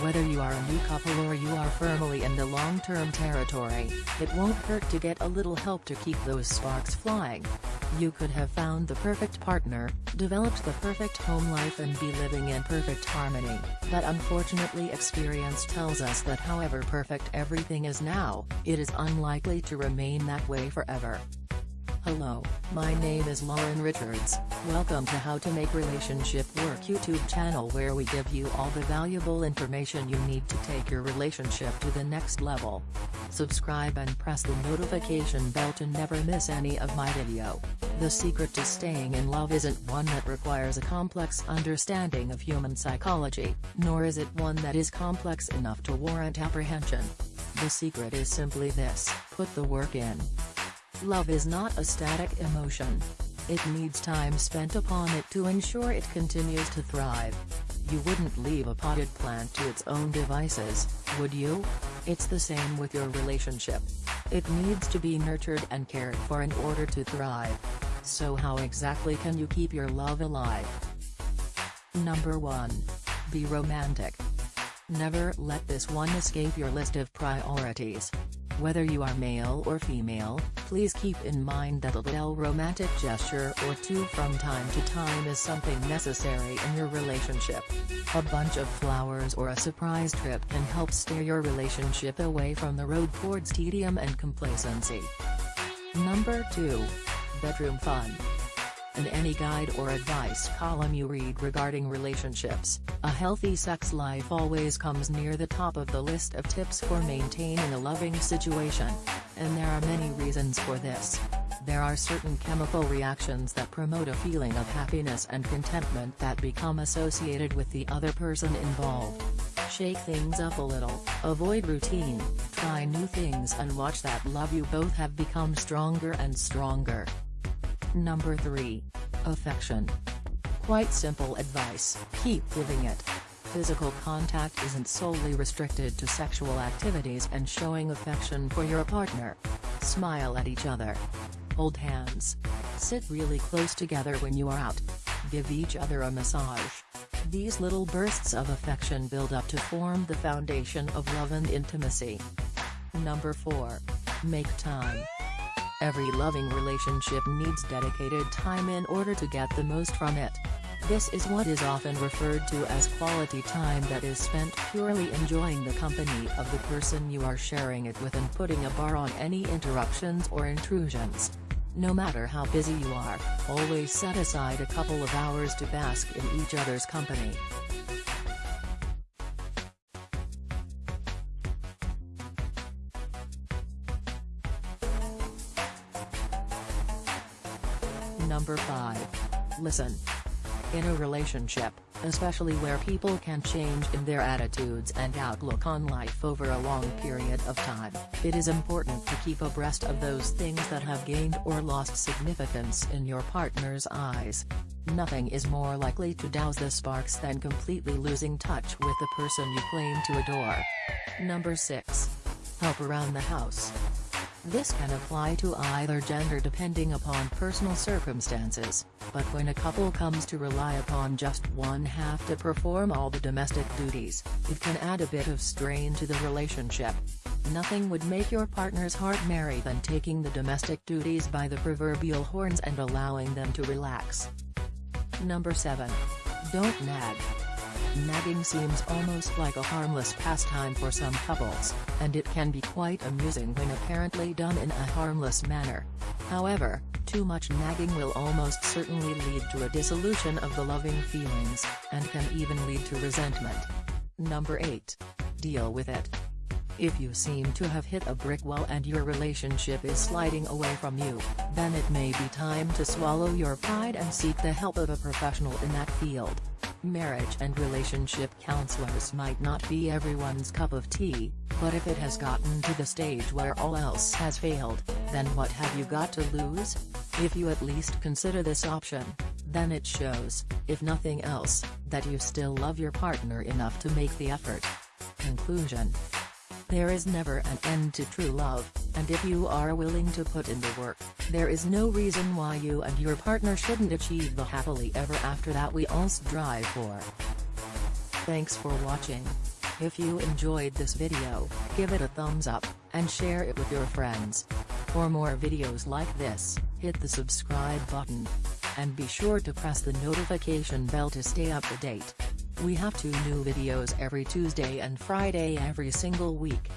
Whether you are a new couple or you are firmly in the long-term territory, it won't hurt to get a little help to keep those sparks flying. You could have found the perfect partner, developed the perfect home life and be living in perfect harmony, but unfortunately experience tells us that however perfect everything is now, it is unlikely to remain that way forever. Hello, my name is Lauren Richards, welcome to How to Make Relationship Work YouTube channel where we give you all the valuable information you need to take your relationship to the next level. Subscribe and press the notification bell to never miss any of my video. The secret to staying in love isn't one that requires a complex understanding of human psychology, nor is it one that is complex enough to warrant apprehension. The secret is simply this, put the work in. Love is not a static emotion. It needs time spent upon it to ensure it continues to thrive. You wouldn't leave a potted plant to its own devices, would you? It's the same with your relationship. It needs to be nurtured and cared for in order to thrive. So how exactly can you keep your love alive? Number 1. Be romantic. Never let this one escape your list of priorities. Whether you are male or female, please keep in mind that a little romantic gesture or two from time to time is something necessary in your relationship. A bunch of flowers or a surprise trip can help steer your relationship away from the road towards tedium and complacency. Number 2. Bedroom Fun in any guide or advice column you read regarding relationships, a healthy sex life always comes near the top of the list of tips for maintaining a loving situation. And there are many reasons for this. There are certain chemical reactions that promote a feeling of happiness and contentment that become associated with the other person involved. Shake things up a little, avoid routine, try new things and watch that love you both have become stronger and stronger. Number 3. Affection. Quite simple advice, keep giving it. Physical contact isn't solely restricted to sexual activities and showing affection for your partner. Smile at each other. Hold hands. Sit really close together when you are out. Give each other a massage. These little bursts of affection build up to form the foundation of love and intimacy. Number 4. Make time. Every loving relationship needs dedicated time in order to get the most from it. This is what is often referred to as quality time that is spent purely enjoying the company of the person you are sharing it with and putting a bar on any interruptions or intrusions. No matter how busy you are, always set aside a couple of hours to bask in each other's company. Number 5. Listen. In a relationship, especially where people can change in their attitudes and outlook on life over a long period of time, it is important to keep abreast of those things that have gained or lost significance in your partner's eyes. Nothing is more likely to douse the sparks than completely losing touch with the person you claim to adore. Number 6. Help around the house. This can apply to either gender depending upon personal circumstances, but when a couple comes to rely upon just one half to perform all the domestic duties, it can add a bit of strain to the relationship. Nothing would make your partner's heart merry than taking the domestic duties by the proverbial horns and allowing them to relax. Number 7. Don't nag. Nagging seems almost like a harmless pastime for some couples, and it can be quite amusing when apparently done in a harmless manner. However, too much nagging will almost certainly lead to a dissolution of the loving feelings, and can even lead to resentment. Number 8. Deal with it. If you seem to have hit a brick wall and your relationship is sliding away from you, then it may be time to swallow your pride and seek the help of a professional in that field. Marriage and relationship counselors might not be everyone's cup of tea, but if it has gotten to the stage where all else has failed, then what have you got to lose? If you at least consider this option, then it shows, if nothing else, that you still love your partner enough to make the effort. Conclusion there is never an end to true love, and if you are willing to put in the work, there is no reason why you and your partner shouldn't achieve the happily ever after that we all strive for. Thanks for watching. If you enjoyed this video, give it a thumbs up, and share it with your friends. For more videos like this, hit the subscribe button. And be sure to press the notification bell to stay up to date. We have two new videos every Tuesday and Friday every single week.